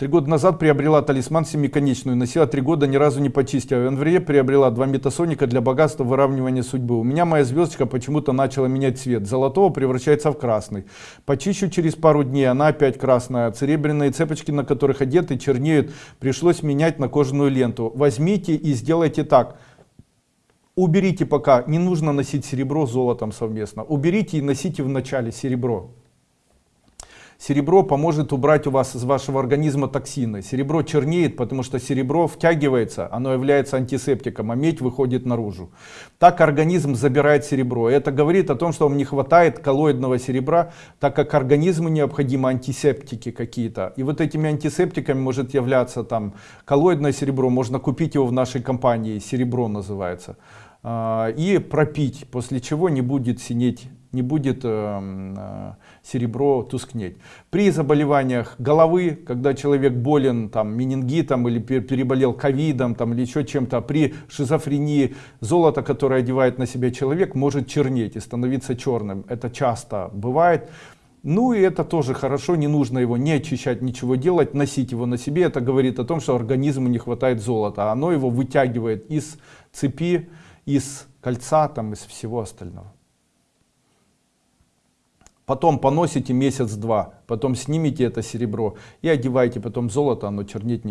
Три года назад приобрела талисман семиконечную, носила три года, ни разу не почистила. В январе приобрела два метасоника для богатства выравнивания судьбы. У меня моя звездочка почему-то начала менять цвет. Золотого превращается в красный. Почищу через пару дней, она опять красная. Серебряные цепочки, на которых одеты, чернеют. Пришлось менять на кожаную ленту. Возьмите и сделайте так. Уберите пока, не нужно носить серебро с золотом совместно. Уберите и носите в начале серебро. Серебро поможет убрать у вас из вашего организма токсины. Серебро чернеет, потому что серебро втягивается, оно является антисептиком, а медь выходит наружу. Так организм забирает серебро. Это говорит о том, что вам не хватает коллоидного серебра, так как организму необходимы антисептики какие-то. И вот этими антисептиками может являться там коллоидное серебро, можно купить его в нашей компании, серебро называется. А, и пропить, после чего не будет синеть не будет э, э, серебро тускнеть. При заболеваниях головы, когда человек болен там, менингитом или переболел ковидом там, или еще чем-то, при шизофрении золото, которое одевает на себя человек, может чернеть и становиться черным. Это часто бывает. Ну и это тоже хорошо, не нужно его не очищать, ничего делать, носить его на себе. Это говорит о том, что организму не хватает золота. Оно его вытягивает из цепи, из кольца, там, из всего остального потом поносите месяц-два, потом снимите это серебро и одевайте, потом золото, оно чернеть не будет.